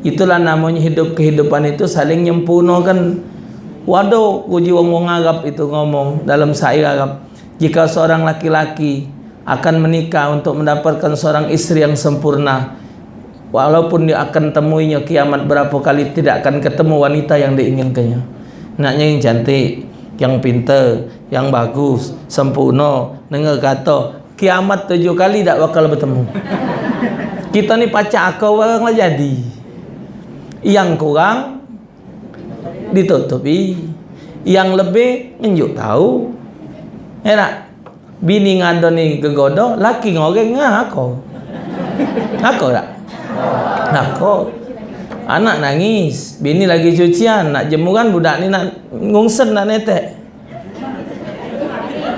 itulah namanya hidup kehidupan itu saling nyempurnakan. Waduh uji wong wong Arab itu ngomong dalam syair Arab jika seorang laki-laki akan menikah untuk mendapatkan seorang istri yang sempurna walaupun dia akan temuinya kiamat berapa kali tidak akan ketemu wanita yang diinginkannya. Naknya yang cantik yang pintar yang bagus sempurna dengar kata kiamat tujuh kali tak bakal bertemu. Kita ni pacar kau orang lah jadi yang kurang ditutupi yang lebih nunjuk tahu ya tak bini ngado ni laki ngoreng ngah aku aku tak Nakut. Anak nangis, bini lagi cucian, nak jemuran budak ni nak ngungsen nak netek.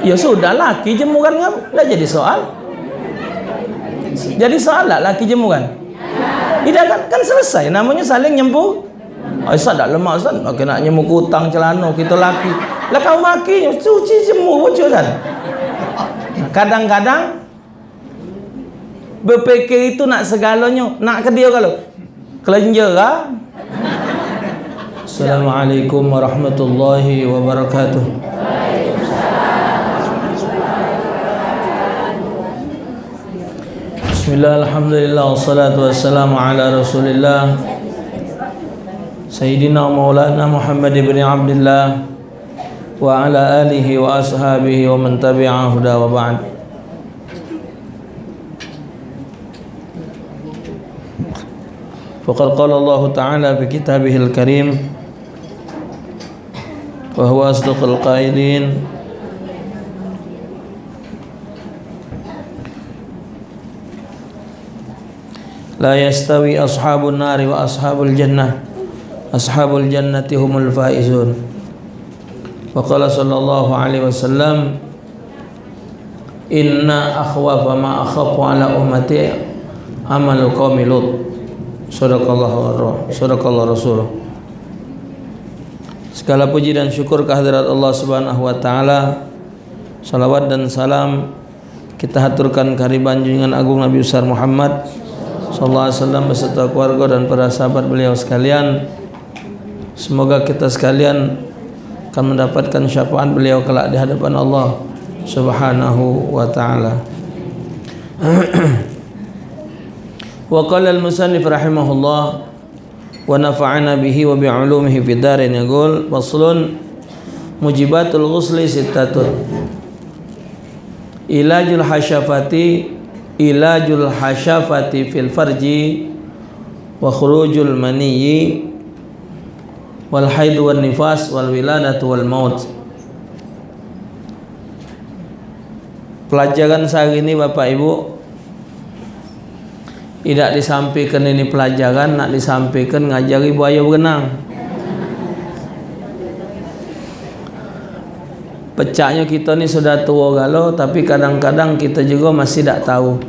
Ya sudah laki jemuran dah jadi soal. Jadi soal lah laki jemuran. Tidak kan, kan selesai namanya saling nyempu. Oh, Ustaz tak lemah Ustaz. Okey nak nyemuk hutang celana kita laki. Lah kau maki cuci jemur bocor kan. Kadang-kadang berfikir itu nak segalanya nak ke dia kalau kelenjer lah Assalamualaikum warahmatullahi wabarakatuh بسم الله الحمد لله والصلاة والسلام على رسول الله. سيدنا ومولانا محمد بن عبد الله وعلى آله وأصحابه ومن تبع هدى وبعد. فقد قال الله تعالى في كتابه الكريم وهو أصدق القائلين La yastawi ashabun nari wa ashabul jannah Ashabul jannati humul faizun Wa qala sallallahu alaihi wasallam Inna akhwafa ma akhafu ala ummati Amalu qawmi lut Sadaqallahu Sadaqallahu rasuluh. Segala puji dan syukur kehadirat Allah subhanahu wa ta'ala. Salawat dan salam Kita haturkan kehariban junjungan agung Nabi Besar Muhammad sallallahu alaihi wasallam beserta keluarga dan para sahabat beliau sekalian. Semoga kita sekalian akan mendapatkan syafaat beliau kelak di hadapan Allah Subhanahu wa taala. wa qala musannif rahimahullah wa nafa'ana bihi wa bi'ulumihi fid darin yaqul mujibatul ghusli ilajul hasyafati ilajul hasyafati fil farji wa khurujul maniyyi wal haid wal nifas wal wiladatu wal maut. Pelajaran sehari ini Bapak Ibu tidak disampaikan ini pelajaran nak disampaikan ngajari buaya berenang. Pecahnya kita ni sudah tua galau tapi kadang-kadang kita juga masih tak tahu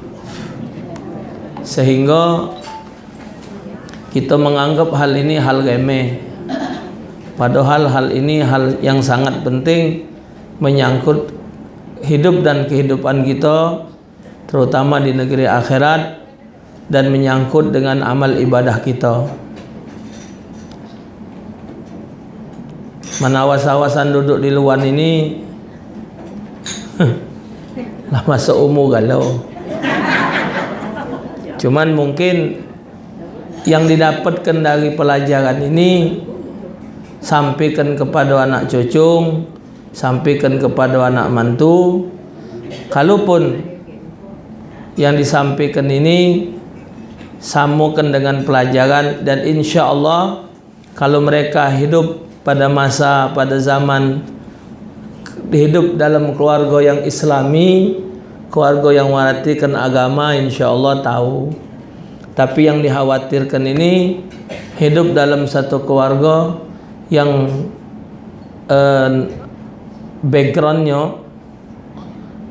sehingga kita menganggap hal ini hal remeh padahal hal ini hal yang sangat penting menyangkut hidup dan kehidupan kita terutama di negeri akhirat dan menyangkut dengan amal ibadah kita. Menawas-awasan duduk di luar ini lah masuk umur galau. Cuman mungkin yang didapatkan dari pelajaran ini sampaikan kepada anak cucu, sampaikan kepada anak mantu. Kalaupun yang disampaikan ini sambungkan dengan pelajaran dan insya Allah kalau mereka hidup pada masa pada zaman hidup dalam keluarga yang islami keluarga yang merhatikan agama insya Allah tahu tapi yang dikhawatirkan ini hidup dalam satu keluarga yang eh, backgroundnya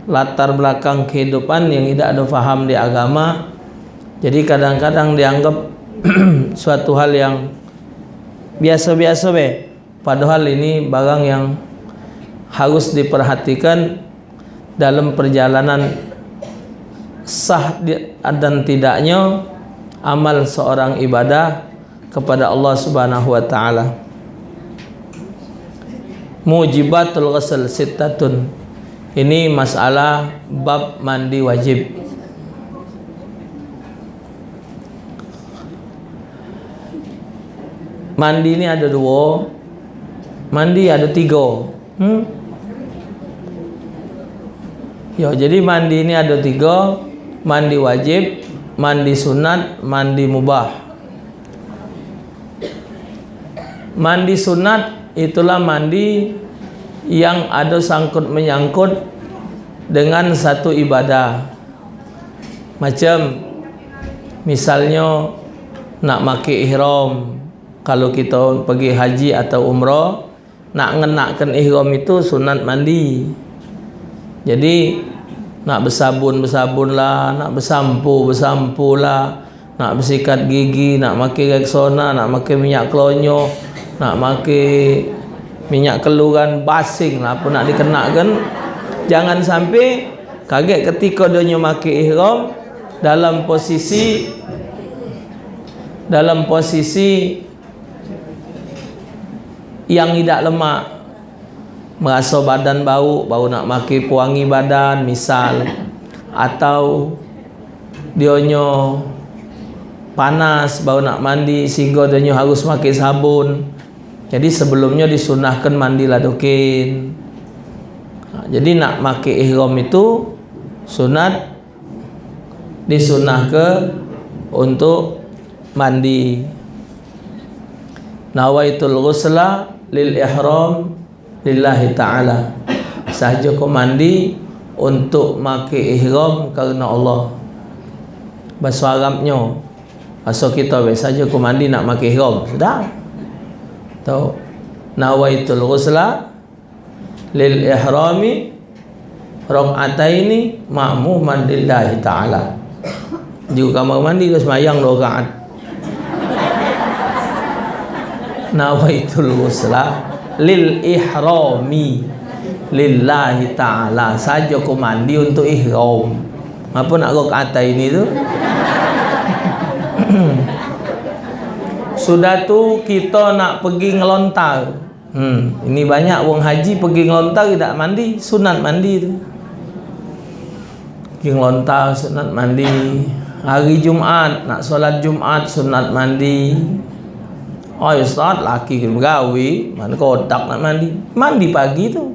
latar belakang kehidupan yang tidak ada faham di agama jadi kadang-kadang dianggap suatu hal yang biasa-biasa be. Padahal ini barang yang harus diperhatikan dalam perjalanan sah dan tidaknya amal seorang ibadah kepada Allah Subhanahu wa taala. Mujibatul ghusl sittatun. Ini masalah bab mandi wajib. Mandi ni ada dua. Mandi ada tiga. Hmm? Ya, jadi mandi ni ada tiga. Mandi wajib, mandi sunat, mandi mubah. Mandi sunat itulah mandi yang ada sangkut menyangkut dengan satu ibadah. Macam misalnya nak maki ihram kalau kita pergi haji atau umrah nak ngenakkan ihram itu sunat mandi. Jadi nak bersabun bersabun lah, nak bersampu bersampu lah, nak bersikat gigi, nak makan rexona, nak makan minyak kelonyo, nak makan minyak keluran basing lah pun nak dikenakan. Jangan sampai kaget ketika dia makan ihram dalam posisi dalam posisi yang tidak lemak. Merasa badan bau bau nak maki pewangi badan misal. Atau dionyo panas bau nak mandi sehingga dionyo harus maki sabun. Jadi sebelumnya disunahkan mandi ladokin ha, jadi nak maki ihram itu sunat disunah ke untuk mandi. Nawaitul ghusla lil ihram lillahi ta'ala. Sahaja kau mandi untuk maki ihram kerana Allah. Bahasa Arabnya bahasa kita saja kau mandi nak maki ihram. Sudah tahu? Nawaitul ghusla lil ihrami rak'ataini ma'muman lillahi ta'ala. Juga kamar mandi tu semayang dua rakaat nawaitul ghusla lil ihrami lillahi ta'ala. Saja kau mandi untuk ihram. Apa nak kau kata ini tu? Sudah tu kita nak pergi ngelontar. Hmm, ini banyak orang haji pergi ngelontar tidak mandi sunat mandi tu. Pergi ngelontar sunat mandi. Hari Jumaat nak solat Jumaat sunat mandi Oh Ustaz laki bergawi. Mana kotak nak mandi? Mandi pagi tu.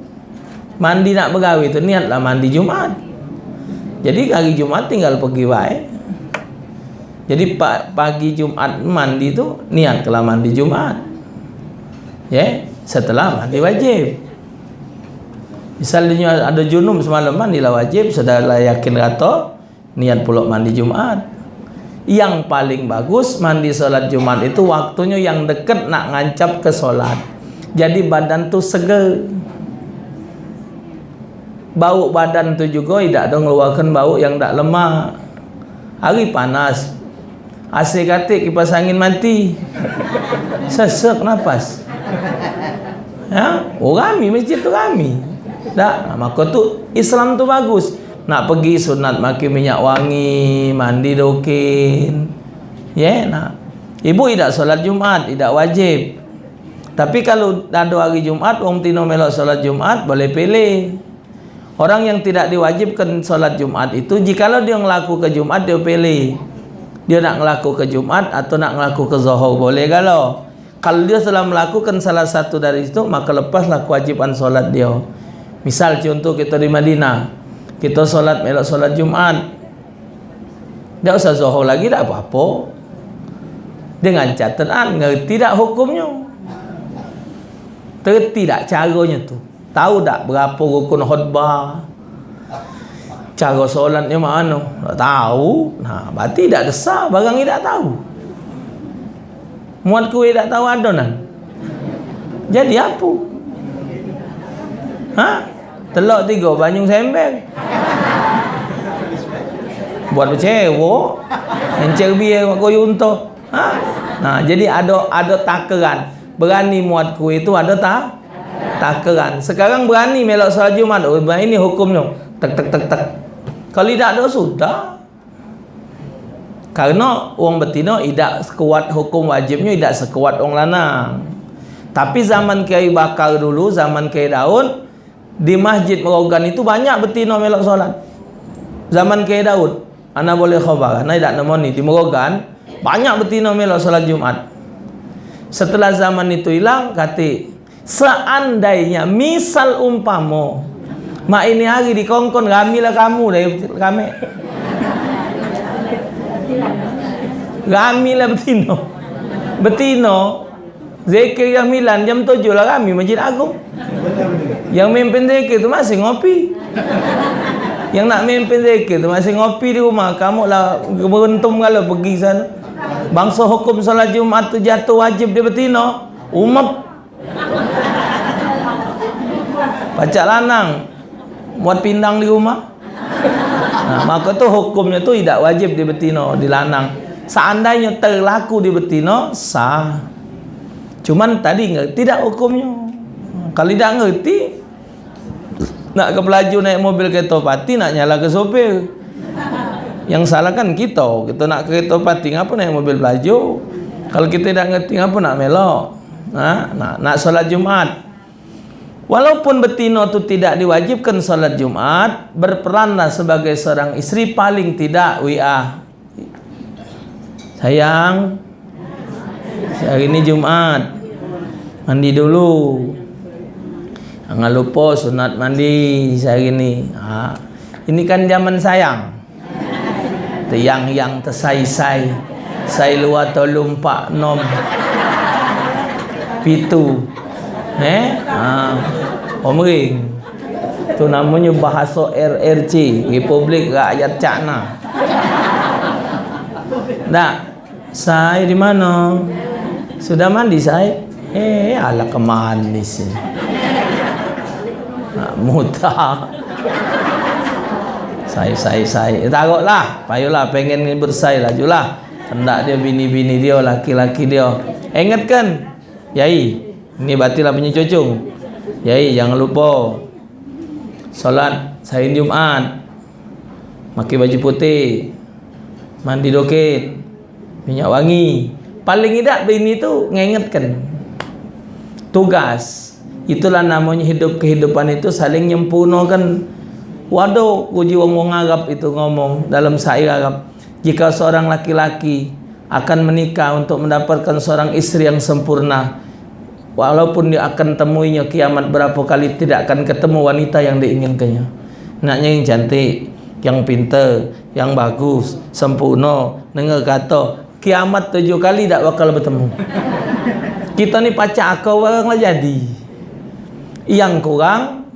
Mandi nak bergawi tu niatlah mandi Jumat Jadi hari Jumat tinggal pergi baik. Jadi pagi Jumat mandi tu Niat kalau mandi Jumat Ya yeah? Setelah mandi wajib. Misalnya ada junum semalam mandilah wajib Sudah yakin kata Niat pulak mandi Jumat yang paling bagus mandi solat Jumat itu waktunya yang dekat nak ngancap ke solat. Jadi badan tu seger bau badan tu juga tidak ada mengeluarkan bau yang tak lemah hari panas. AC katik kipas angin mati. Sesek nafas ya oh kami masjid tu kami tak maka tu Islam tu bagus nak pergi sunat maki minyak wangi mandi dokin. Ya yeah, nak. Ibu tidak solat Jumat tidak wajib. Tapi kalau ada hari Jumat orang tino melok solat Jumat boleh pilih. Orang yang tidak diwajibkan solat Jumat itu jikalau dia ngelaku ke Jumat dia pilih. Dia nak ngelaku ke Jumat atau nak ngelaku ke Zohor boleh kalau kalau dia telah melakukan salah satu dari itu maka lepaslah kewajiban solat dia. Misal contoh kita di Madinah kita solat melok solat Jumat tak usah zuhur lagi tak apa-apa. Dengan catatan ngerti tak hukumnya? Terti tak caranya tu? Tahu tak berapa rukun khutbah? Cara solatnya mana? Tak tahu. Nah berarti tak desah barang ni tak tahu. Muat kuih tak tahu adonan jadi apa? Ha telok tiga banyung sembel buat bercewok encer biar mak koyo ha? Nah jadi ada ada takaran. Berani muat kuih itu ada tak takaran. Sekarang berani melok solat Jumat oh ini hukumnya. Tek tek tek tek. Kalau tidak ada sudah. Karena orang betina tidak sekuat hukum wajibnya tidak sekuat orang lanang. Tapi zaman Kiai Bakar dulu, zaman Kiai Daud di Masjid Merogan itu banyak betina melok solat. Zaman Kiai Daud, ana boleh khabar, ana tidak nemoni di Merogan banyak betina melok solat Jumat. Setelah zaman itu hilang, kata seandainya misal umpamo mak ini hari di kongkon gamilah kamu dari kami gamilah betino betino zikir yang milan jam tujuh lah kami masjid agung. Yang mimpin zikir itu masih ngopi. Yang nak mimpin zikir itu masih ngopi di rumah. Kamu lah beruntung kalau pergi sana. Bangsa hukum salat jumat tu jatuh wajib di betino umat Pacak lanang. Buat pindang di rumah. Nah, Maka tu hukumnya tu tidak wajib di betina Di lanang Seandainya terlaku di betina Sah Cuman tadi ngerti tidak hukumnya? Kalau tidak ngerti Nak ke pelaju naik mobil kereta pati Nak nyala ke sopir. Yang salah kan kita. Kita nak kereta pati Ngapa naik mobil pelaju? Kalau kita tidak ngerti Ngapa nak melok? Ha? Nak, nak solat Jumat Walaupun betina itu tidak diwajibkan salat Jumat, berperanlah sebagai seorang istri paling tidak WA. Sayang, hari ini Jumat, mandi dulu. Jangan lupa sunat mandi hari ini. Ha. Ini kan zaman sayang. Yang yang tersai-sai. Sai luar tolong pak nom. Pitu. Eh? Ha. Omering. Tu namanya bahasa RRC, Republik Rakyat China. Tak. Saya di mana? Sudah mandi saya? Eh, ala kemanis. Nak muta. Saya, saya, saya. Takutlah. Payulah pengen bersai lah. Julah. Hendak dia bini-bini dia, laki-laki dia. Ingatkan. Yai. Ini batilah punya cucung. Yai jangan lupa solat sahur Jumat. Pakai baju putih. Mandi doket. Minyak wangi. Paling tidak bini tu ngingatkan. Tugas. Itulah namanya hidup kehidupan itu saling nyempurnakan. Waduh, uji wong Arab itu ngomong dalam syair Arab. Jika seorang laki-laki akan menikah untuk mendapatkan seorang istri yang sempurna, walaupun dia akan temuinya kiamat berapa kali tidak akan ketemu wanita yang diinginkannya naknya yang cantik yang pintar yang bagus sempurna dengar kata kiamat tujuh kali tak bakal bertemu. Kita ni pacak akal orang lah jadi. Yang kurang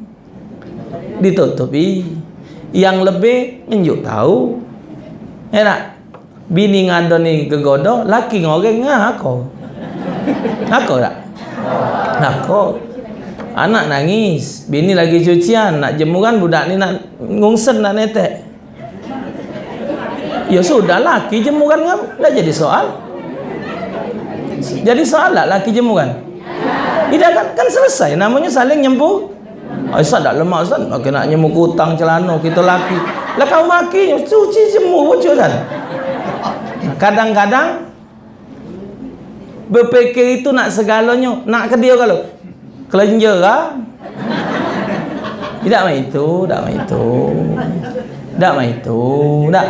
ditutupi. Yang lebih menjuk tahu. Enak bini ngado ni kegodo laki ngoreng ngah aku aku tak? Kok Anak nangis. Bini lagi cucian Nak jemuran budak ni nak Ngungsen nak netek Ya sudah laki jemuran kan? Dah jadi soal. Jadi soal lah laki jemuran Tidak kan, kan selesai Namanya saling nyempu. Oh, Ustaz tak lemak Ustaz. Maka nak nyemuk kutang celana Kita laki. Lah kau maki Cuci jemur Wujud kan? Kadang-kadang berfikir itu nak segalanya nak ke dia kalau? Kelenjer lah tidak main itu tidak main itu. Tidak main itu tidak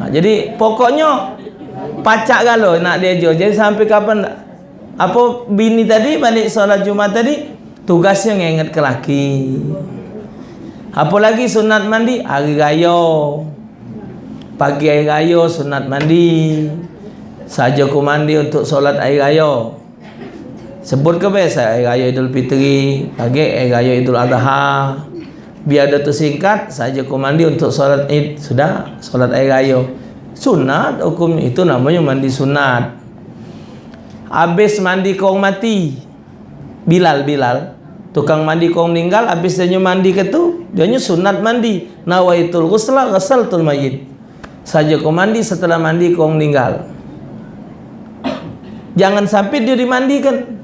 ha, jadi pokoknya pacak kalau nak dia jual. Jadi sampai kapan apa bini tadi balik solat Jumat tadi tugasnya ngingat ke laki apa lagi sunat mandi hari raya. Pagi hari raya sunat mandi. Saja ku mandi untuk solat air raya. Sebut ke biasa air raya idul fitri pagi air raya idul adha biar ada tersingkat saja ku mandi untuk solat id. Sudah solat air raya. Sunat hukum itu namanya mandi sunat. Habis mandi kau mati. Bilal bilal. Tukang mandi kau meninggal habis dia mandi ke tu dia sunat mandi. Nawaitul ghusla ghasaltul mayyit saja kau mandi setelah mandi kau meninggal. Jangan sampai dia dimandikan.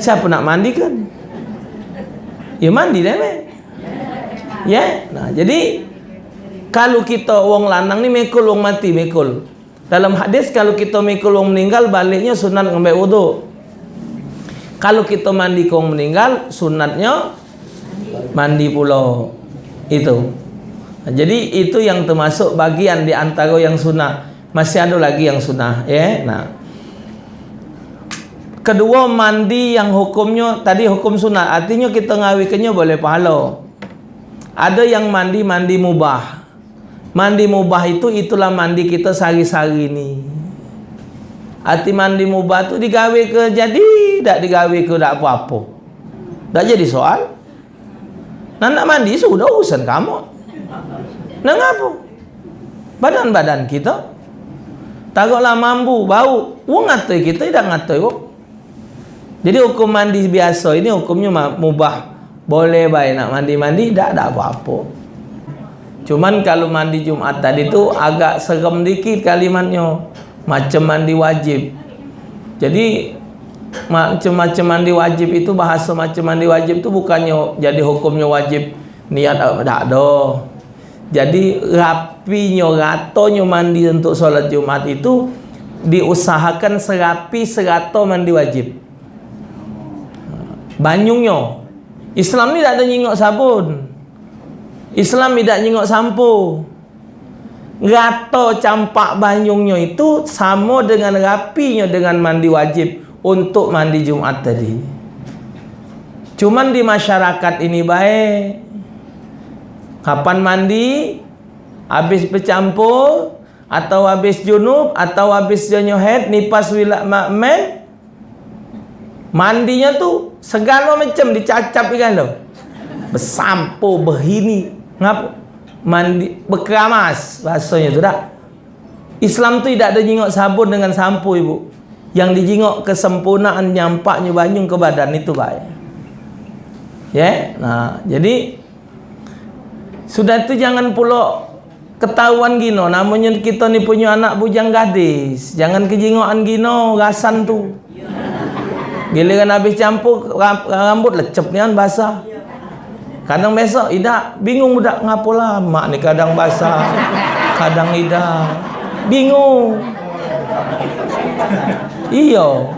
Siapa nak mandikan? Ya mandi dah meh. Ya. Nah, jadi kalau kita wong lanang ni mekul wong mati mekul. Dalam hadis kalau kita mekul wong meninggal baliknya sunat ngambil wudu kalau kita mandi wong meninggal sunatnya mandi pula. Itu. Jadi itu yang termasuk bagian di antara yang sunnah masih ada lagi yang sunnah ya? Nah kedua mandi yang hukumnya tadi hukum sunat artinya kita ngawikannya boleh pahala ada yang mandi mandi mubah Mandi mubah itu itulah mandi kita sehari-hari ni. Arti mandi mubah tu digawe ke jadi, tak digawe ke tak apa-apa. Tak jadi soal. Nak nak mandi sudah urusan kamu. Nak apa? Badan-badan kita. Takutlah mampu, bau. Wong ngatai kita tidak ngatai kok. Jadi hukum mandi biasa ini hukumnya mubah. Boleh baik nak mandi-mandi, tak ada apa-apa. Cuman kalau mandi Jumat tadi tu agak serem dikit kalimatnya. Macam mandi wajib. Jadi macam-macam mandi wajib itu bahasa macam mandi wajib itu bukannya jadi hukumnya wajib niat tak ada. Jadi rapinya ratonya mandi untuk solat Jumat itu diusahakan serapi serato mandi wajib. Banyungnya Islam ni tak ada nyingok sabun. Islam tidak nyengok sampo. Gato campak banyungnya itu sama dengan rapinya dengan mandi wajib untuk mandi Jumat tadi. Cuman di masyarakat ini baik. Kapan mandi? Habis bercampur atau habis junub atau habis jonyohet nipas wilat makmen mandinya tu segala macam dicacap kan lo bersampo berhini. Ngap mandi berkeramas bahasanya tu tak Islam tu tidak ada jingok sabun dengan sampo ibu. Yang dijingok kesempurnaan nyampaknya banyung ke badan itu baik. Ya? Nah jadi sudah itu jangan pula ketahuan gino. Namanya kita ni punya anak bujang gadis. Jangan kejingokan gino rasan tu giliran habis campur rambut lecep ni kan basah Kadang besok Ida bingung budak ngapo lama ni kadang basah. Kadang Ida bingung. Iyo.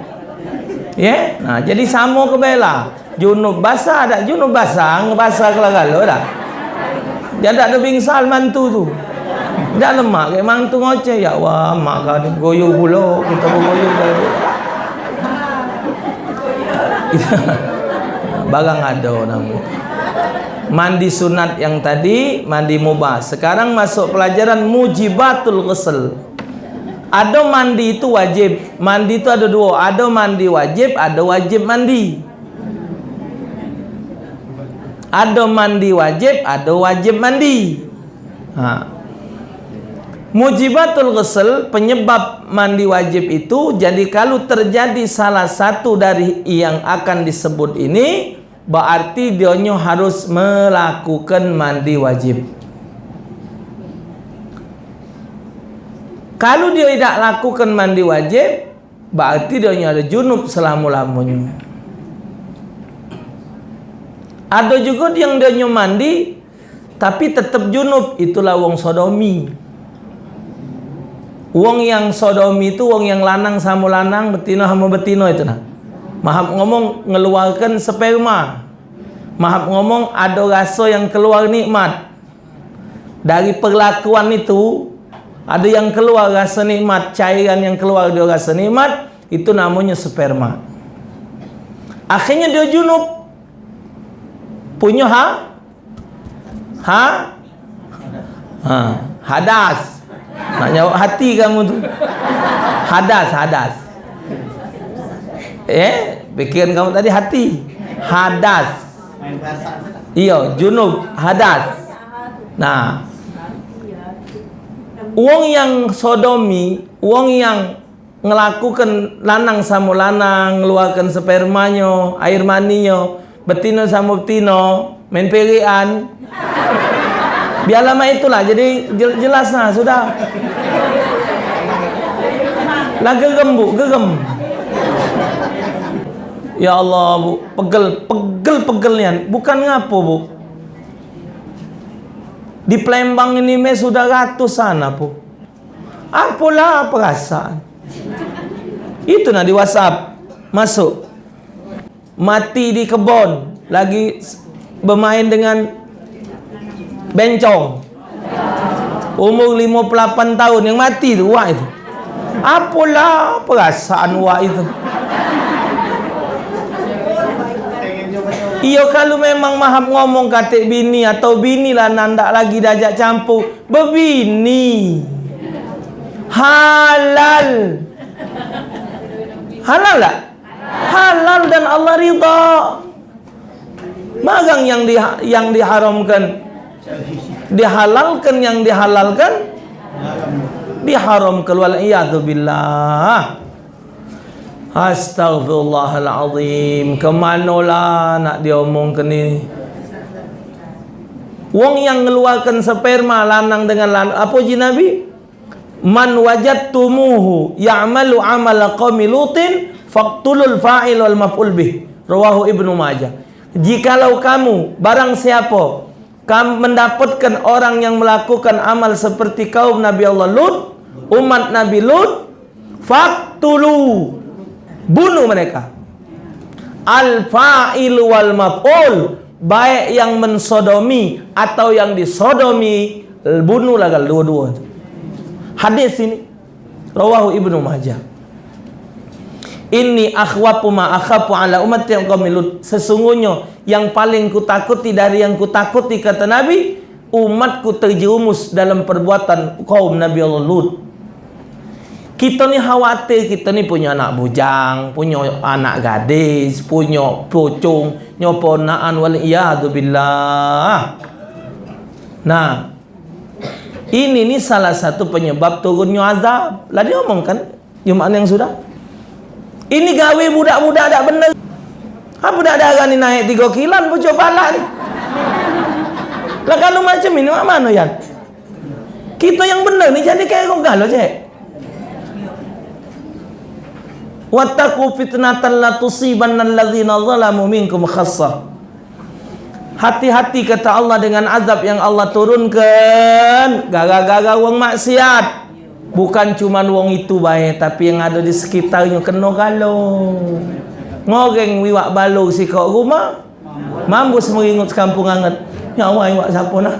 Ya, yeah? nah jadi sama ke bela. Junub basah ada junub basah, ngebasah dah. Dia tak ada bingsal mantu tu. Dah lemak ke mantu ngoceh ya wah mak kau goyo pula kita dah. Barang ada nama mandi sunat yang tadi mandi mubah. Sekarang masuk pelajaran mujibatul ghusl. Ada mandi itu wajib. Mandi itu ada dua. Ada mandi wajib ada wajib mandi. Ada mandi wajib ada wajib mandi. Ha. Mujibatul ghusl penyebab mandi wajib itu jadi kalau terjadi salah satu dari yang akan disebut ini berarti dia harus melakukan mandi wajib. Kalau dia tidak lakukan mandi wajib berarti dia ada junub selama-lamanya. Ada juga yang dia mandi tapi tetap junub itulah wong sodomi wong yang sodomi itu wong yang lanang sama lanang betina sama betina itu nah Mahab ngomong ngeluarkan sperma. Mahab ngomong ada rasa yang keluar nikmat. Dari perlakuan itu ada yang keluar rasa nikmat, cairan yang keluar dia rasa nikmat, itu namanya sperma. Akhirnya dia junub. Punya ha? Ha? Ha, hadas. Nak jawab hati kamu tu. Hadas, hadas. Eh, pikiran kamu tadi hati. Hadas. Iya, junub, hadas. Nah. Uang yang sodomi, uang yang ngelakukan lanang sama lanang, ngeluarkan spermanya, air maninya, betina sama betina, main. Biar lama itulah, jadi jelas nah, sudah. Lah gegem bu, gegem. Ya Allah bu, pegel, pegel, pegelnya. Bukan ngapo bu. Di Palembang ini me sudah ratusan apa? Apalah perasaan? Itu nak di WhatsApp masuk. Mati di kebun lagi bermain dengan bencong. Umur 58 tahun yang mati tu wak itu. Apalah perasaan wak itu? Iyo kalau memang maham ngomong kata bini atau bini lah nandak lagi dajak campur. Berbini. Halal. Halal tak? Halal dan Allah ridha. Magang yang di, yang diharamkan. Dihalalkan yang dihalalkan. Diharamkan wal iyadu billah. Astaghfirullahalazim. Kemanalah nak dia omongkan ni? Wong yang mengeluarkan sperma lanang dengan lanang. Apa ji Nabi? Man wajadtumuhu ya'malu amala qaumi lutin faqtulul fa'il wal maf'ul bih. Rawahu Ibnu Majah. Jikalau kamu barang siapa mendapatkan orang yang melakukan amal seperti kaum Nabi Allah Lut, umat Nabi Lut, faqtulu bunuh mereka. Al fa'il wal maf'ul baik yang mensodomi atau yang disodomi bunuhlah gal dua-dua hadis ini rawahu ibnu majah ini akhwapu ma akhafu ala umat yang qamilut sesungguhnya yang paling kutakuti dari yang kutakuti kata nabi umatku terjerumus dalam perbuatan kaum nabi Allah Lut kita ni khawatir kita ni punya anak bujang, punya anak gadis, punya pucung, punya ponaan wal iyadu billah. Nah, ini ni salah satu penyebab turunnya azab. Lah dia omong kan, Jumat yang sudah. Ini gawe budak-budak tak benar. Apa budak darah ni naik tiga kilan pucuk pala ni. Lah kalau macam ini mana ya? Kita yang benar ni jadi kayak kau galau cek. wattaqu fitnatan la tusibanna alladzina zalamu minkum khassah hati-hati kata Allah dengan azab yang Allah turunkan gara-gara wong maksiat bukan cuma wong itu baik tapi yang ada di sekitarnya kena galau ngoreng wiwak balu si kau rumah mambus meringut kampung anget ya Allah wiwak siapa nak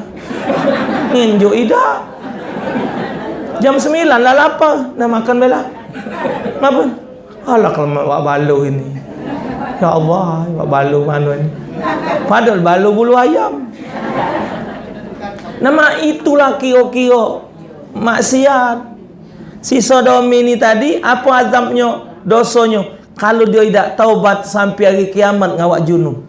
nginjuk ida jam 9 lah lapar nak makan bela apa Alah kalau mak balu ini. Ya Allah, mak balu mana ni? Padahal balu bulu ayam. Nama itulah kio-kio maksiat. Si sodomi ini tadi apa azabnya, dosanya? Kalau dia tidak taubat sampai hari kiamat ngawak junub.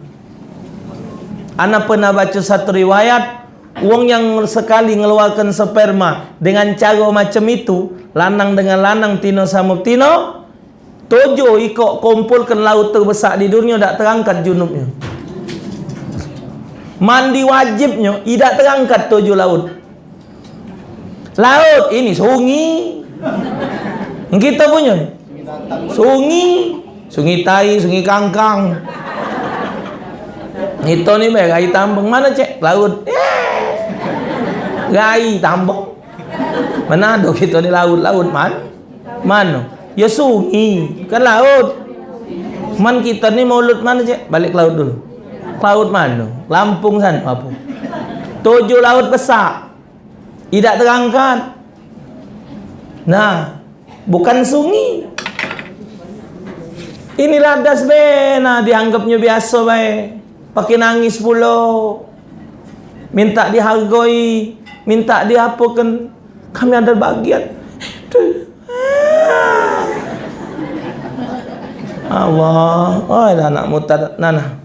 Anak pernah baca satu riwayat Wong yang sekali mengeluarkan sperma dengan cara macam itu, lanang dengan lanang, tino sama tino, Tujuh ikut kumpulkan laut terbesar di dunia tak terangkat junubnya. Mandi wajibnya tidak terangkat tujuh laut. Laut ini sungi. Kita punya. Sungi. Sungi tai, sungi kangkang. Itu ni baik gai tambang mana cek? Laut. Gai tambang. Mana ada kita ni laut-laut man? Mana? Ya sungi, kan laut. Man kita ni mulut mana je? Balik laut dulu. Laut mana? Lampung sana apa? Tujuh laut besar. Tidak terangkat. Nah, bukan sungi. Inilah das bena dianggapnya biasa baik. Pakai nangis pula. Minta dihargai, minta diapakan. Kami ada bagian. Allah. Oh, ada anak mutar nana.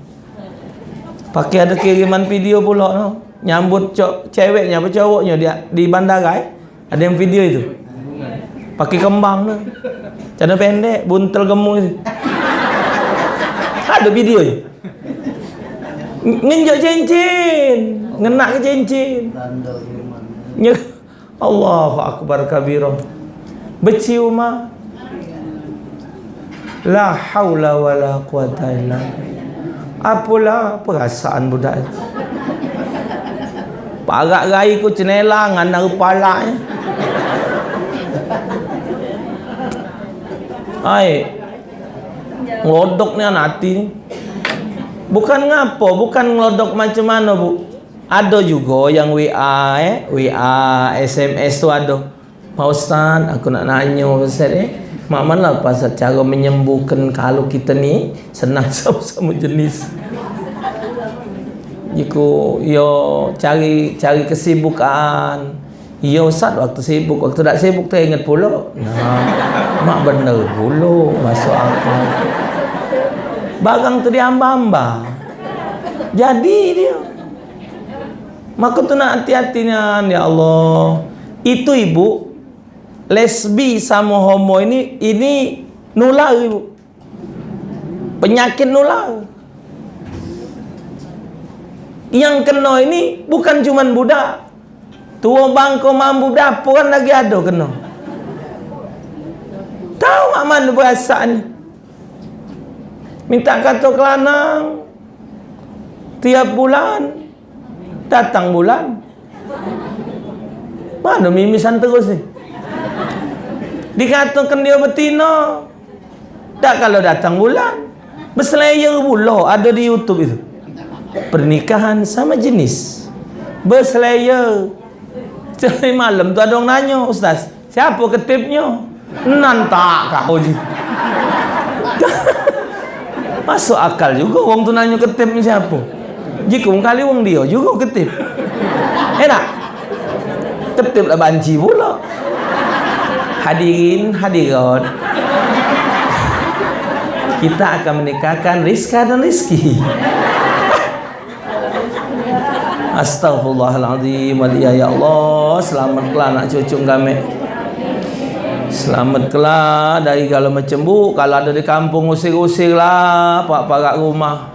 Pakai ada kiriman video pula no. Nyambut ceweknya apa cowoknya dia di bandara eh. Ada yang video itu. Pakai kembang tu. Cana pendek, buntel gemuk itu. Ada video je. Nginjak cincin. Ngenak ke cincin. Nye. Allahu akbar kabira. Bercium mah. La haula wa la quwata illa Apalah perasaan budak itu Parak rai ku cenela ngana kepala nya. Ai. Ngelodok ni anak hati ni. Bukan ngapo, bukan ngelodok macam mana bu. Ada juga yang WA eh, WA, SMS tu ada. Pak Ustaz, aku nak nanya Ustaz eh. Mak mana pasal cara menyembuhkan kalau kita ni senang sama-sama jenis. Iku yo cari cari kesibukan. Ya Ustaz waktu sibuk. Waktu tak sibuk tu ingat pula. Nah, Mak benar pula Masuk akal. Barang tu dia amba-amba Jadi dia. Maka tu nak hati-hatinya Ya Allah. Itu ibu Lesbi sama homo ini Ini nular ibu. Penyakit nular. Yang kena ini Bukan cuma budak Tua bangko mampu dapur lagi ada kena. Tahu mak mana perasaan Minta kata kelanang. Tiap bulan. Datang bulan. Mana mimisan terus ni? Dikatakan dia betina. Tak kalau datang bulan. Berselayar pula ada di YouTube itu. Pernikahan sama jenis. Berselayar. Jadi malam tu ada orang nanya, Ustaz, siapa ketipnya? Nantak kau je. Masuk akal juga orang tu nanya ketipnya siapa. Jika kali orang dia juga ketip. Enak? Ketip lah banci pula. Hadirin, hadirat. Kita akan menikahkan Rizka dan Rizki. Astaghfirullahaladzim. Ya Allah. Selamatlah anak cucu kami Selamatlah dari kalau macam bu Kalau ada di kampung usir-usir lah. Pak-pak rumah.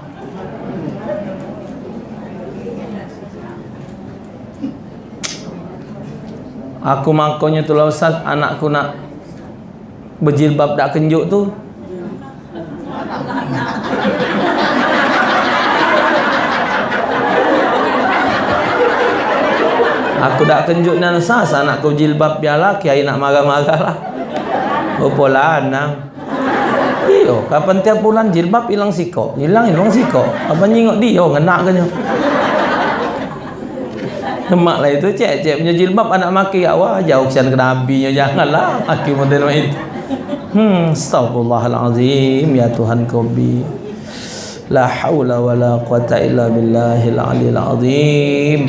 Aku makanya tu lah Ustaz. Anakku nak Berjilbab tak kenjuk tu Aku dah kenjuk nan sas anak kau jilbab biarlah kiai nak marah-marah lah. Rupa lanang. Iyo, kapan tiap bulan jilbab hilang siko. Hilang hilang siko. Apa nyingok dia oh ngenak kan Mak lah itu cek cek punya jilbab anak maki ya wah jauh kian ke nabi janganlah maki model itu. Hmm, astagfirullahalazim ya Tuhan kau bi. La haula wala quwata illa billahil aliyil azim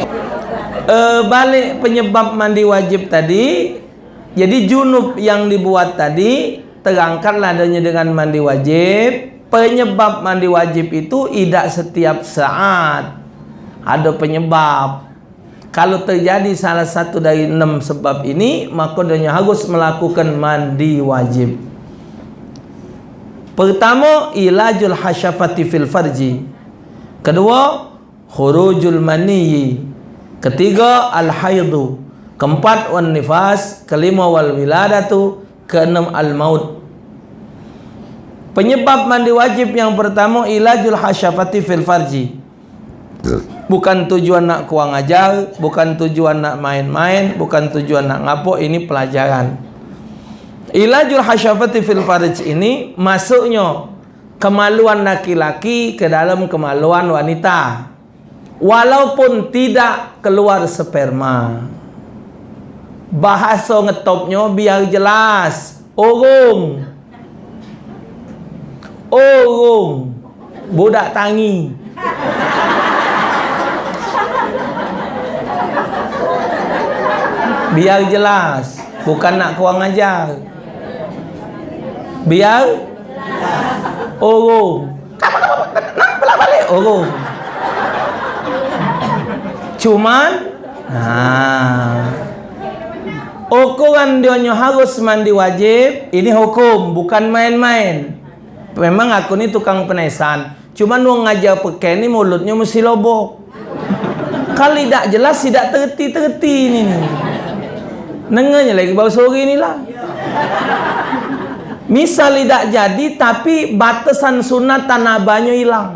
uh, balik penyebab mandi wajib tadi. Jadi junub yang dibuat tadi terangkatlah adanya dengan mandi wajib. Penyebab mandi wajib itu tidak setiap saat. Ada penyebab. Kalau terjadi salah satu dari enam sebab ini maka dia harus melakukan mandi wajib. Pertama ilajul hasyafati fil farji. Kedua khurujul maniyyi Ketiga al-haidu. Keempat wan nifas, kelima wal wiladatu, keenam al-maut. Penyebab mandi wajib yang pertama ilajul hasyafati fil farji. Bukan tujuan nak kuang ajar, bukan tujuan nak main-main, bukan tujuan nak ngapo, ini pelajaran. Ilajul hasyafati fil farji ini masuknya kemaluan laki-laki ke dalam kemaluan wanita walaupun tidak keluar sperma. Bahasa ngetopnya biar jelas. Urung urung budak tangi. Biar jelas. Bukan nak kuang ajar. Biar? Urung nak balik? Urung Cuman Nah Ukuran dia harus mandi wajib. Ini hukum Bukan main-main. Memang aku ni tukang penesan. Cuman mau ngajar pakai ni mulutnya mesti lobok Kali tak jelas tidak terti-terti ni Nengarnya lagi bau sore ni lah. Misal tidak jadi tapi batasan sunat tanah banyak hilang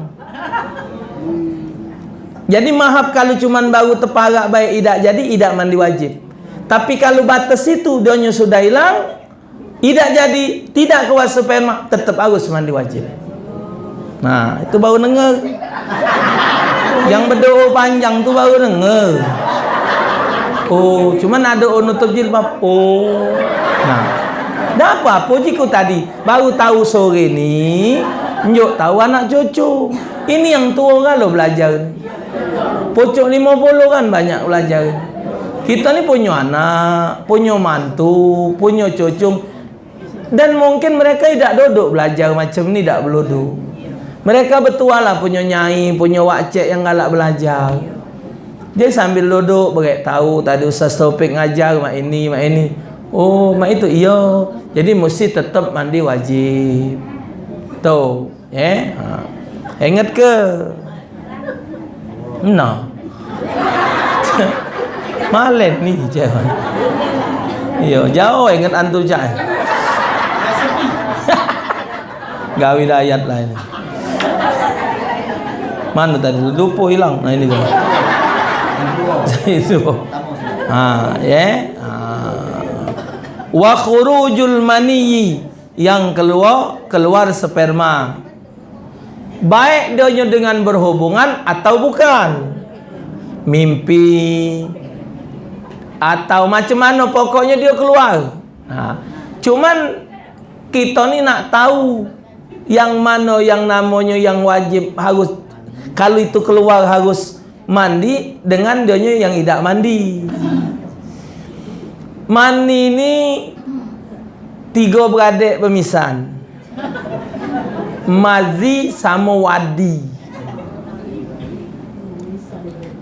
Jadi mahab kalau cuma baru terparak baik tidak jadi tidak mandi wajib. Tapi kalau batas itu dia sudah hilang tidak jadi tidak keluar sperma tetap harus mandi wajib. Nah, itu baru dengar. Yang berdoa panjang tu baru dengar. Oh, cuma ada orang nutup jilbab. Oh. Nah. Dah apa apa jiku tadi? Baru tahu sore ni, njuk tahu anak cucu. Ini yang tua lo belajar ni. Pocok 50 kan banyak belajar. Kita ni punya anak, punya mantu, punya cucu. Dan mungkin mereka tidak duduk belajar macam ni, tak berludu. Mereka betul lah punya nyai, punya wakcik yang galak belajar. Dia sambil duduk, berat tahu tadi Ustaz Taufik ngajar mak ini, mak ini. Oh, mak itu iya. Jadi mesti tetap mandi wajib. Tuh, eh. Ha. Ingat ke? No. Malen ni je. Yo, jauh ingat antum cak. Gawi ayat lah ini. Mana tadi? Lupa hilang. Nah ini tu. Itu. Ha, ya. Wa khurujul mani yang keluar keluar sperma baik dia dengan berhubungan atau bukan? Mimpi. Atau macam mana pokoknya dia keluar. Ha. cuman kita ni nak tahu yang mana yang namanya yang wajib harus kalau itu keluar harus mandi dengan dia yang tidak mandi. Mandi ni tiga beradik pemisahan mazi sama wadi.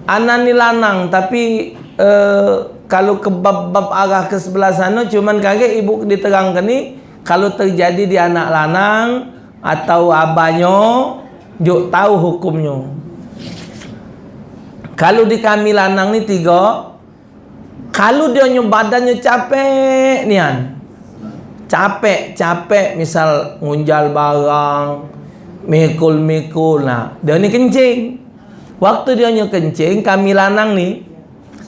Anak ni lanang tapi uh, kalau ke bab-bab arah ke sebelah sana cuman kaget ibu diterangkan ni kalau terjadi di anak lanang atau abahnya juk tahu hukumnya. Kalau di kami lanang ni tiga kalau dia badannya capek nian capek-capek misal ngunjal barang mikul-mikul. Nah dia ni kencing. Waktu dia ni kencing kami lanang ni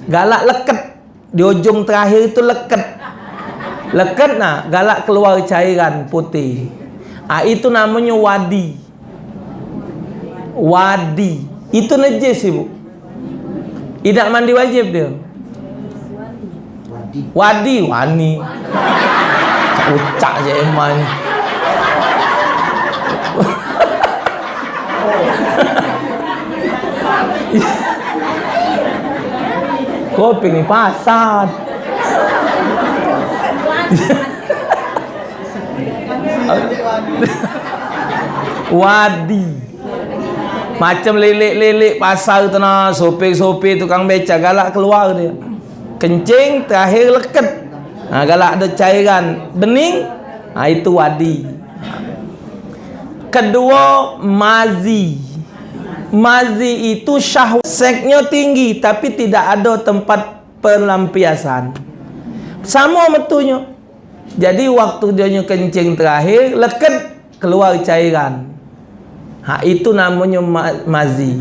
galak leket. Di ujung terakhir itu leket. Leket nah galak keluar cairan putih. Ah itu namanya wadi. Wadi. Itu najis ibu. Tidak mandi wajib dia? Wadi wani ucak je Emma ni kopi ni pasar. Wadi. Macam lelik-lelik pasar tu nak sopir-sopir tukang beca galak keluar dia. Kencing terakhir leket ha, kalau ada cairan bening ha, itu wadi. Kedua mazi. Mazi itu syahwat seksnya tinggi tapi tidak ada tempat pelampiasan. Sama betunya jadi waktu dia kencing terakhir leket keluar cairan. Ha, itu namanya mazi.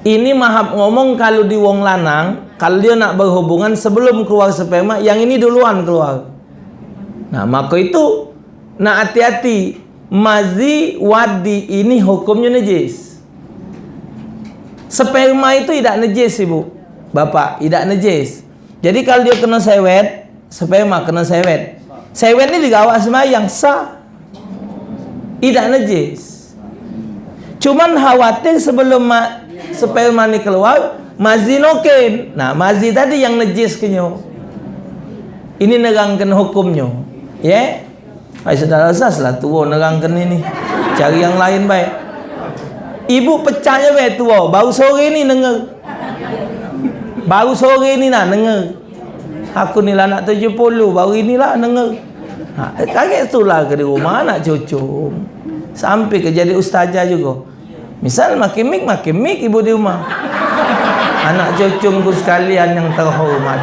Ini mahab ngomong kalau di wong lanang kalau dia nak berhubungan sebelum keluar sperma yang ini duluan keluar. Nah maka itu nak hati-hati. Mazi wadi ini hukumnya najis. Sperma itu tidak najis ibu. Bapak tidak najis. Jadi kalau dia kena sewet sperma kena sewet. Sewet ini digawat yang sah. Tidak najis. Cuman khawatir sebelum sperma ini keluar mazi noken. Nah mazi tadi yang najis kenyo ini nerangkan hukumnya ya? Yeah? ay sudah asas lah tua nerangkan ini. Cari yang lain baik. Ibu pecahnya baik tua. Baru sore ni dengar baru sore ni nak dengar aku ni lah nak 70 baru inilah dengar ha, kaget tu lah ke di rumah anak cucu sampai ke jadi ustazah juga. Misal makin mik makin mik ibu di rumah anak cucungku sekalian yang terhormat.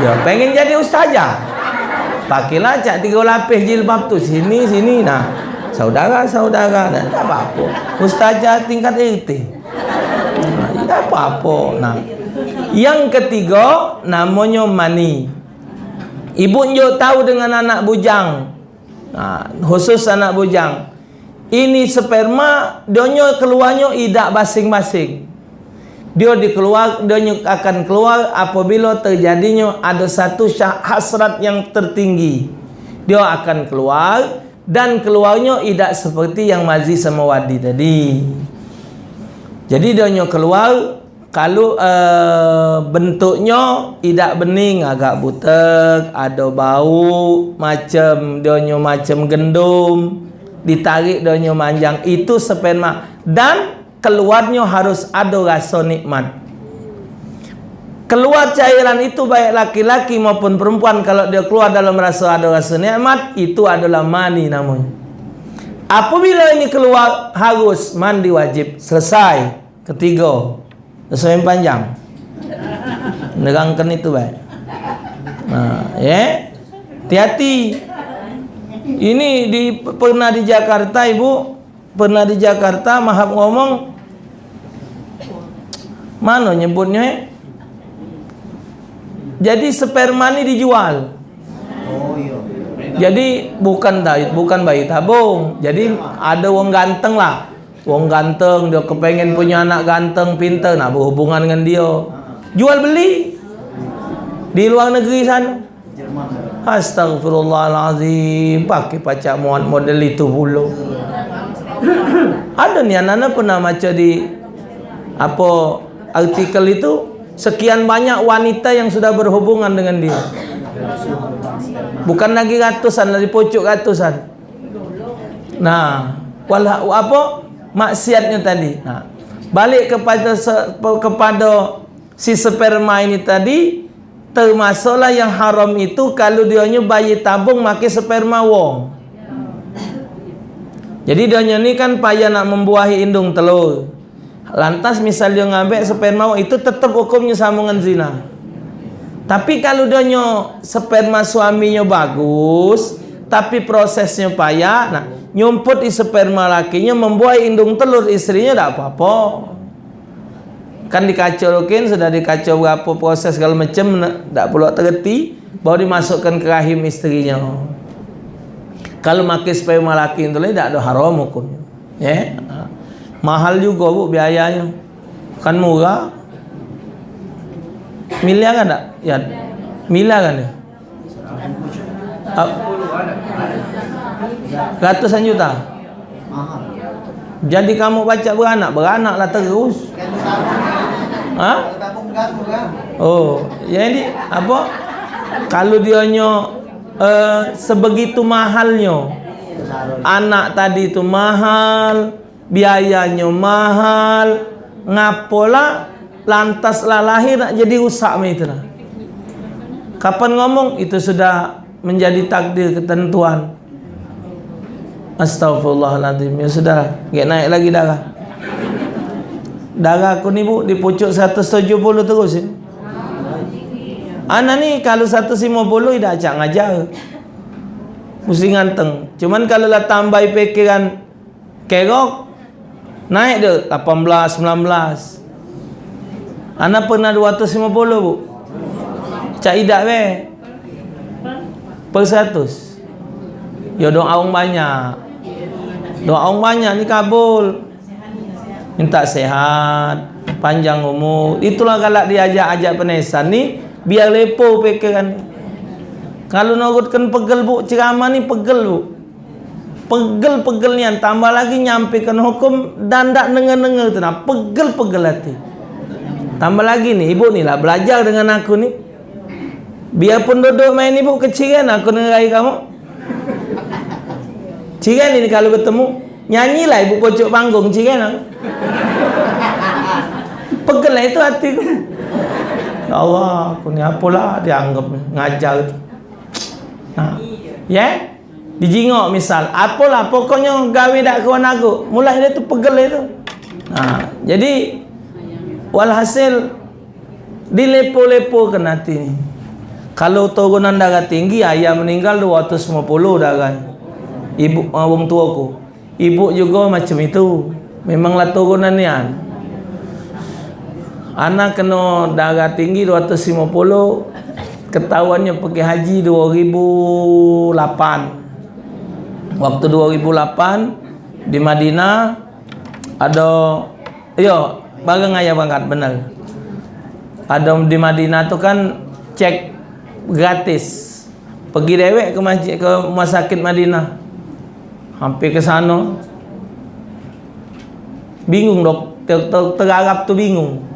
Ya pengen jadi ustazah. Pakailah cak tiga lapis jilbab tu sini sini nah. Saudara-saudara dan tak apa-apa. Ustazah tingkat RT nah, tak apa-apa nah. Yang ketiga namanya mani. Ibu nyo tahu dengan anak bujang. Nah, khusus anak bujang. Ini sperma donyo keluarnya idak masing-masing dia dikeluar dia akan keluar apabila terjadinya ada satu hasrat yang tertinggi. Dia akan keluar dan keluarnya tidak seperti yang mazi sama wadi tadi. Jadi dia keluar kalau uh, bentuknya tidak bening agak butek ada bau macam dia macam gendum ditarik dia manjang itu sperma dan keluarnya harus ada rasa nikmat. Keluar cairan itu baik laki-laki maupun perempuan kalau dia keluar dalam rasa ada rasa nikmat itu adalah mani namanya. Apabila ini keluar harus mandi wajib. Selesai. Ketiga. Yang panjang. Negangkan itu baik. Nah, ya. Hati-hati. Ini di pernah di Jakarta ibu? Pernah di Jakarta mahab ngomong mana nyebutnya? Eh? jadi sperma ini dijual. Jadi bukan bukan bayi tabung. Jadi ada wong ganteng lah. Wong ganteng dia kepengen punya anak ganteng pintar nak berhubungan dengan dia. Jual beli. Di luar negeri sana. Astagfirullahalazim pakai pacak model itu bulu ada ni anak-anak pernah baca di apa artikel itu sekian banyak wanita yang sudah berhubungan dengan dia. Bukan lagi ratusan dari pucuk ratusan. Nah wala apa? Maksiatnya tadi. Nah balik kepada kepada si sperma ini tadi termasuklah yang haram itu kalau dia bayi tabung pakai sperma wong. Jadi dia ni kan payah nak membuahi indung telur. Lantas misal dia sperma itu tetap hukumnya sama dengan zina. Tapi kalau dia sperma suaminya bagus, tapi prosesnya payah, nah nyumput di sperma lakinya membuahi indung telur istrinya tak apa-apa. Kan dikacaukan, sudah dikacau berapa proses segala macam, tak perlu terhenti, baru dimasukkan ke rahim istrinya kalau makai sperma laki itu tidak ada haram hukumnya ya yeah. Mahal juga bu biayanya. Kan murah. Miliar kan tak ya. Miliar kan ya ratusan juta? Jadi kamu baca beranak beranaklah terus. Ha? oh jadi apa? Kalau dia nyok uh, sebegitu mahalnya. Anak tadi itu mahal biayanya mahal. Ngapola lantas lah lahir nak jadi rusak itu lah. Kapan ngomong? Itu sudah menjadi takdir ketentuan. Astagfirullahaladzim ya sudah gak naik lagi darah. Darah aku ni bu di pucuk 170 terus ya. Anak ni kalau 150 dah acak ngajar. Mesti nganteng. Cuman kalau lah tambah pikiran kerok naik dia 18 19. Anak pernah 250 bu. Cak idak be. Per 100. Ya doa orang banyak. Doa orang banyak ni kabul. Minta sehat, panjang umur. Itulah kalau diajak-ajak penesan ni biar lepo pikiran kalau nurutkan pegel bu ceramah ni pegel bu pegel-pegel ni tambah lagi nyampaikan hukum dan tak dengar-dengar tu nah pegel-pegel hati tambah lagi ni ibu ni lah belajar dengan aku ni biarpun duduk main ibu kecil kan aku dengar kamu cigan ini kalau bertemu nyanyilah ibu pocok panggung cigan pegel lah itu hatiku Ya Allah, aku ni apalah dia anggap ngajar tu. Ha. Ya? Yeah? Dijingok misal, apalah pokoknya gawe dak kawan aku. Mulai dia tu pegel itu. Ha. Jadi walhasil dilepo-lepo ke nanti ni. Kalau turunan darah tinggi ayah meninggal 250 darah. ibu uh, orang tua aku ibu juga macam itu memanglah turunan ni kan anak kena darah tinggi 250 ketahuannya pergi haji 2008 waktu 2008 di Madinah ada yo barang ayah banget benar ada di Madinah tu kan cek gratis. Pergi dewek ke masjid ke rumah sakit Madinah. Hampir ke sana. Bingung dok. Ter, terarap tu bingung.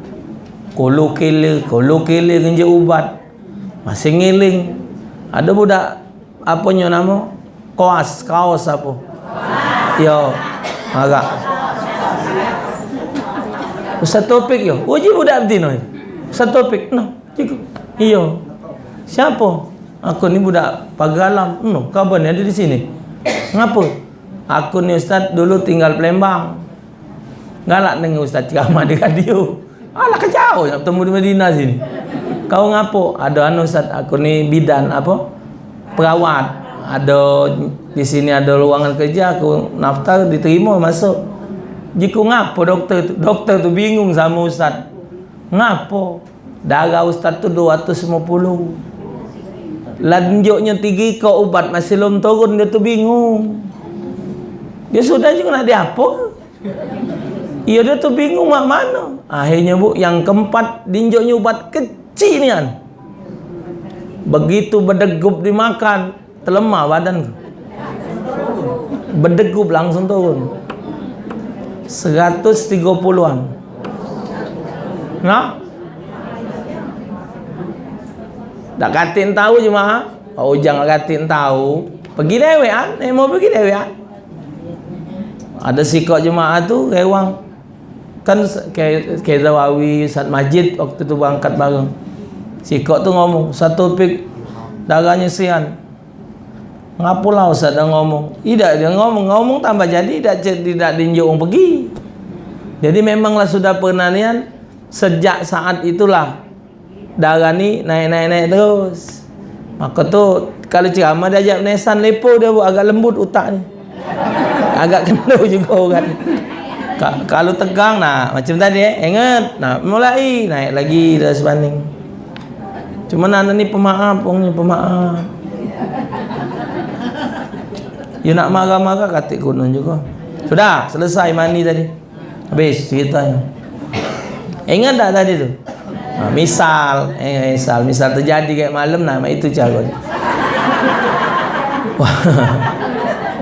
Kolo kele kolo kele ngenje ubat. Masih ngiling. Ada budak apa nyo nama kaos kaos apa yo agak Ustaz Topik yo uji budak betina Ustaz Topik no iyo siapa Aku ni budak pagalam. No, kabar ni ada di sini. Ngapa? Aku ni ustaz dulu tinggal Palembang. Galak dengan ustaz ceramah di radio. Alah kejauh nak bertemu di Madinah sini. Kau ngapo? Ada anu ustaz, aku ni bidan apa? Perawat. Ada di sini ada ruangan kerja, aku naftar diterima masuk. Jika ngapo doktor tu? Doktor tu bingung sama ustaz. Ngapo? Darah ustaz tu 250 lanjutnya tinggi ke ubat masih belum turun dia tu bingung dia sudah juga nak dia apa iya dia tu bingung mak mana akhirnya bu yang keempat dinjoknya ubat kecil ni kan begitu berdegup dimakan terlemah badan berdegup langsung turun 130an nah Tak katin tahu jemaah. Oh jangan katin tahu. Pergi dewe kan? Eh mau pergi dewe kan? Ada sikap jemaah tu rewang. Kan kayak kayak Zawawi, Ustaz Majid waktu tu berangkat bareng. Sikap tu ngomong, satu pik darahnya sian. Ngapulah Ustaz dah ngomong. Tidak dia ngomong, ngomong tambah jadi tidak tidak dinjuk orang pergi. Jadi memanglah sudah pernah nian sejak saat itulah darah ni naik-naik-naik terus. Maka tu kalau ceramah dia ajak nesan lepo dia buat agak lembut otak ni. Agak kena juga orang. Kalau tegang nak macam tadi eh ingat nak mulai naik lagi dah sebanding. Cuma anda ni pemaaf orangnya pemaaf you nak marah-marah katik gunung juga sudah selesai mandi tadi habis ceritanya ingat tak tadi tu Ha, misal, eh, misal, misal terjadi kayak malam nama itu cara.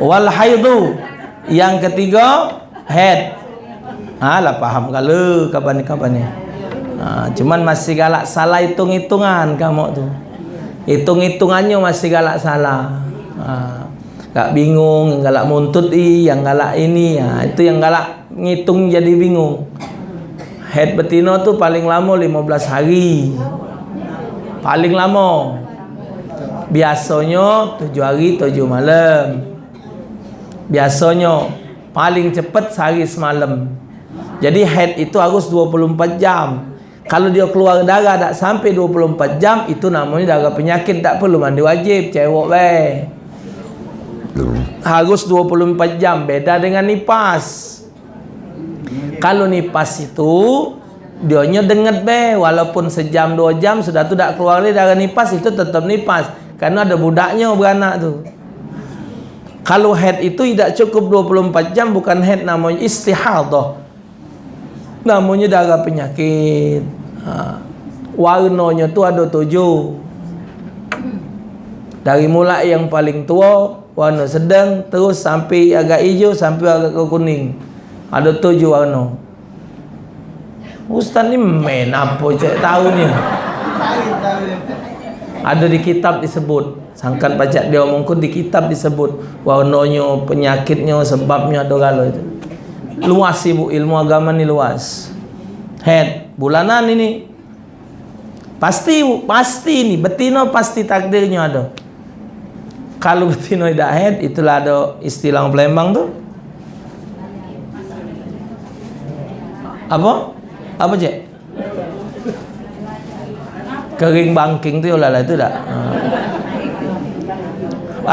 Wal haidu yang ketiga head. Ha lah paham kalau kapan ni kapan ni. Ha, cuman masih galak salah hitung-hitungan kamu tu. Hitung-hitungannya masih galak salah. Ha, gak bingung, galak muntut i, yang galak ini, ha, itu yang galak ngitung jadi bingung. Head betina tu paling lama 15 hari. Paling lama. Biasanya 7 hari 7 malam. Biasanya paling cepat sehari semalam. Jadi head itu harus 24 jam. Kalau dia keluar darah tak sampai 24 jam itu namanya darah penyakit tak perlu mandi wajib cewek weh harus 24 jam beda dengan nipas. Kalau nipas itu dionya denget be. Walaupun sejam dua jam sudah tu tak keluar dari nipas itu tetap nipas. Karena ada budaknya beranak tu. Kalau head itu tidak cukup 24 jam bukan head namanya istihadah. Namanya darah penyakit. Ha. warnanya tu ada tujuh. Dari mulai yang paling tua warna sedang terus sampai agak hijau sampai agak kuning. Ada tujuh warna. Ustaz ni main apa cek tahu ni. Ada di kitab disebut. Sangkan pajak dia omong di kitab disebut. Warnanya penyakitnya sebabnya ada kalau itu. Luas ibu ilmu agama ni luas. Head bulanan ini. Pasti pasti ni betina pasti takdirnya ada kalau betina tidak head itulah ada istilah Palembang tu. Apa? Apa cik? Kering bangking tu lah lah itu tak ha.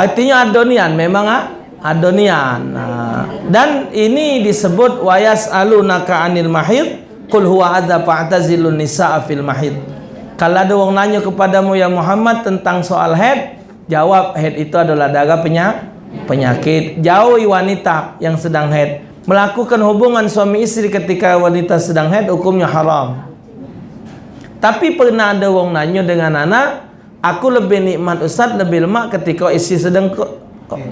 artinya ada nian memang ah. Adonian nah, dan ini disebut wayas alunaka anil mahid qul huwa adza fa'tazilun nisaa fil mahid. Kalau ada orang nanya kepadamu ya Muhammad tentang soal head jawab head itu adalah darah penyak penyakit. Jauhi wanita yang sedang head. Melakukan hubungan suami istri ketika wanita sedang head hukumnya haram. Tapi pernah ada orang nanya dengan anak aku lebih nikmat ustaz lebih lemak ketika istri sedang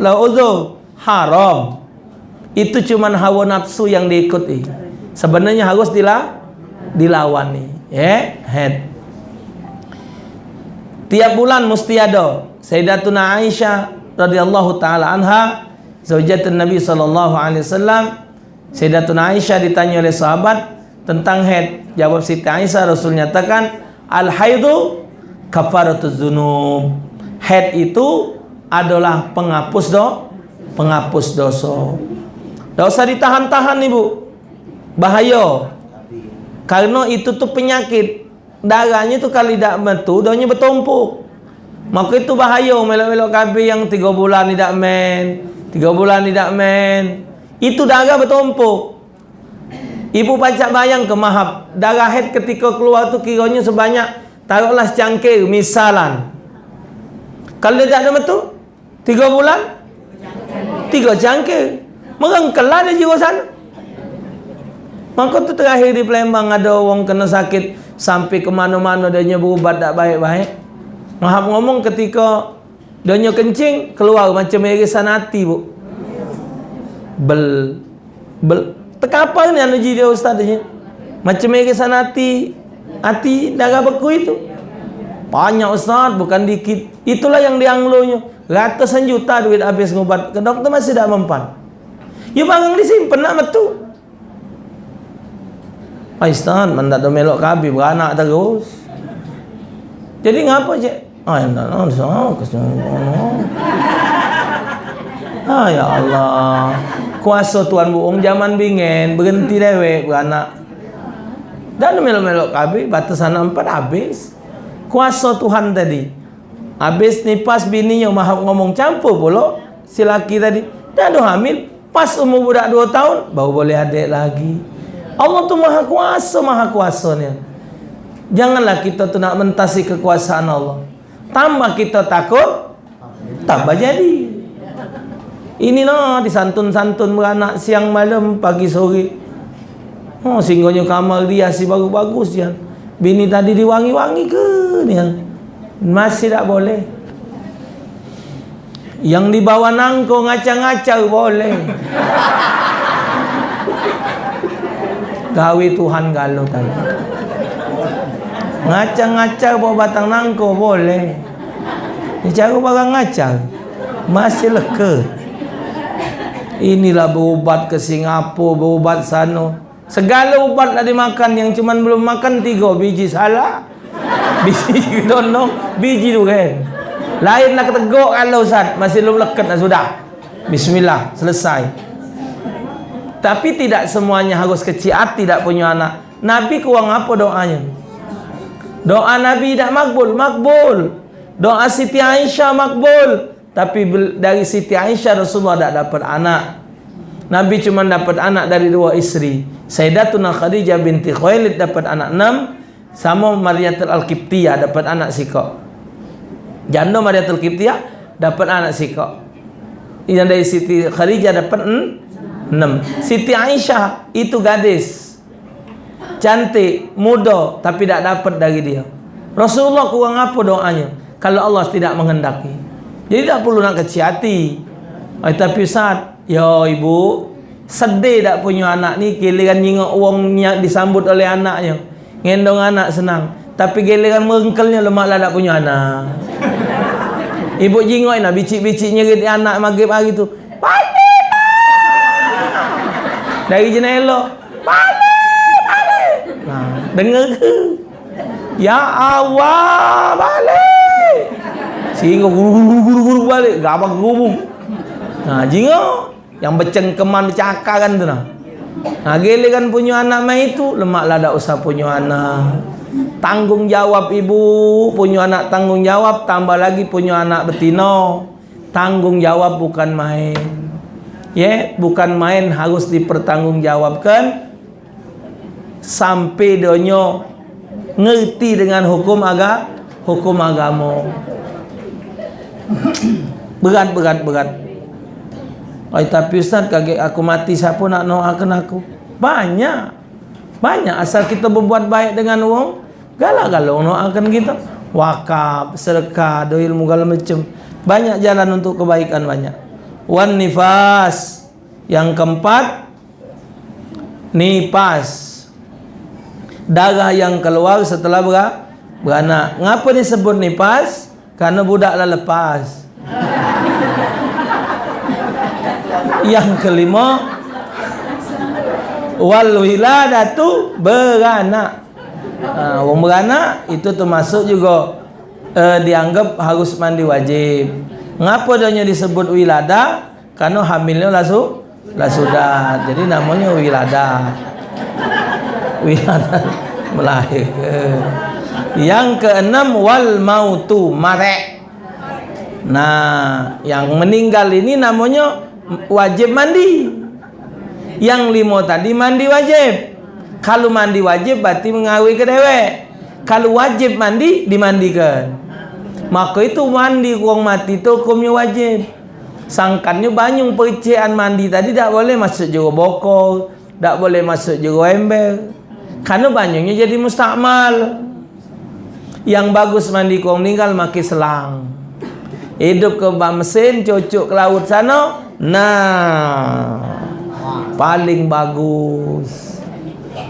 la uzur haram. Itu cuma hawa nafsu yang diikuti. Sebenarnya harus dila dilawani ya yeah? head. Tiap bulan mesti ada Sayyidatuna Aisyah radhiyallahu taala anha zaujatun Nabi sallallahu alaihi wasallam Sayyidatuna Aisyah ditanya oleh sahabat tentang head jawab Siti Aisyah Rasul nyatakan al haidu kafaratuz dzunub head itu adalah penghapus do penghapus dosa. Tak usah ditahan-tahan ibu. Bahaya. Karena itu tu penyakit. Darahnya tu kali tak metu, doanya bertumpuk. Maka itu bahaya melok-melok kabel yang tiga bulan tidak men. Tiga bulan tidak men. Itu darah bertumpuk. Ibu pacak bayang ke mahab. Darah head ketika keluar tu kiranya sebanyak. Taruhlah secangkir misalan. Kalau dia tak ada metu. Tiga bulan tiga cangkir merengkelah dia jiwa sana maka tu terakhir di Palembang ada orang kena sakit sampai ke mana-mana dia berubat tak baik-baik Mahab ngomong ketika dia kencing keluar macam irisan hati bu bel bel tekapa ni anu dia ustaz dia macam irisan hati hati darah beku itu banyak ustaz bukan dikit itulah yang dianglonya Ratusan juta duit habis ngubat ke doktor masih tak mempan. Ya barang disimpan nak metu. Paistan mandat do melok kabi beranak terus. Jadi ngapa je? Ah ya Allah, so Ah ya Allah. Kuasa Tuhan buong zaman bingen berhenti dewe beranak. Dan melok-melok kabi batasan empat habis. Kuasa Tuhan tadi. Habis ni pas bininya maha ngomong campur pula si laki tadi. Dah ada hamil. Pas umur budak 2 tahun baru boleh adik lagi. Allah tu maha kuasa, maha kuasa ni. Janganlah kita tu nak mentasi kekuasaan Allah. Tambah kita takut, tambah jadi. Inilah disantun-santun beranak siang malam pagi sore. Oh, singgahnya kamar dia si bagus-bagus ya. Bini tadi diwangi-wangi ke ni? masih tak boleh yang dibawa nangko ngacang-ngacang boleh gawe Tuhan galau tadi ngacang-ngacang bawa batang nangko boleh. Cara barang ngacang. Masih leke inilah berubat ke Singapura berubat sana. Segala ubat dah dimakan yang cuma belum makan tiga biji salah biji dono biji tu kan lain nak teguk kalau Ustaz. Masih belum leket dah sudah. Bismillah selesai. Tapi tidak semuanya harus kecil hati tidak punya anak. Nabi kurang apa doanya doa Nabi tidak makbul makbul. Doa Siti Aisyah makbul. Tapi dari Siti Aisyah Rasulullah tidak dapat anak. Nabi cuma dapat anak dari dua istri Sayyidatuna Khadijah binti Khuwailid dapat anak enam. Sama Mariatul Al-Qibtiyah dapat anak sikok. Janda Mariatul Qibtiyah dapat anak sikok. Yang dari Siti Khadijah dapat enam. Siti Aisyah itu gadis cantik muda tapi tidak dapat dari dia Rasulullah kurang apa doanya kalau Allah tidak menghendaki jadi tak perlu nak kecil hati eh, tapi saat ya ibu sedih tak punya anak ni kiliran nyingok uangnya disambut oleh anaknya Ngendong anak senang. Tapi giliran merengkelnya lemaklah tak punya anak. Ibu jingoi nak bicik-bicik nyerit anak maghrib hari tu. Balik! Dari jenela. Dengar ke? Ya Allah! Balik! Sehingga guru-guru balik. Gabak gubung. Nah, jingok. Yang bercengkeman bercakar kan tu nah. Ha gele kan punya anak mai itu lemaklah dak usah punya anak. Tanggungjawab ibu punya anak tanggungjawab tambah lagi punya anak betina. Tanggungjawab bukan main. ya bukan main harus dipertanggungjawabkan sampai donyo ngerti dengan hukum aga hukum agama. Berat berat berat. Ay, tapi Ustaz kaget aku mati siapa nak doakan aku? Banyak. Banyak. Asal kita berbuat baik dengan orang galak-galak doakan kita. Wakaf sedekah do ilmu segala macam. Banyak jalan untuk kebaikan banyak. Wan nifas. Yang keempat nifas darah yang keluar setelah ber beranak. Ngapa disebut nifas? Karena budaklah lepas. yang kelima wal wiladatu beranak. Ha, orang beranak itu termasuk juga uh, dianggap harus mandi wajib. Ngapa dia disebut wilada? Karena hamilnya lah sudah. Jadi namanya wilada wilayah melahirkan yang keenam wal mautu mare. Nah yang meninggal ini namanya wajib mandi. Yang lima tadi mandi wajib. Kalau mandi wajib berarti mengawi ke dewek. Kalau wajib mandi dimandikan. Maka itu mandi uang mati itu hukumnya wajib. Sangkannya banyak percian mandi tadi tak boleh masuk juga bokol tak boleh masuk juga ember karena banyaknya jadi mustakmal yang bagus mandi kau meninggal maki selang. Hidup ke bak mesin cocok ke laut sana nah. Paling bagus.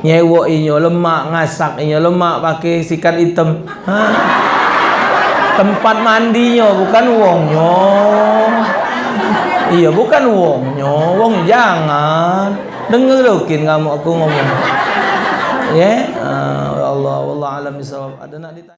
Nyewa inyo lemak ngasak inyo lemak pakai sikat hitam. Ha? tempat mandinya bukan wongnya iya bukan wongnya wong jangan. Dengerin kamu aku ngomong ya yeah? uh, Allah wallah alam bisawab ada nak ditanya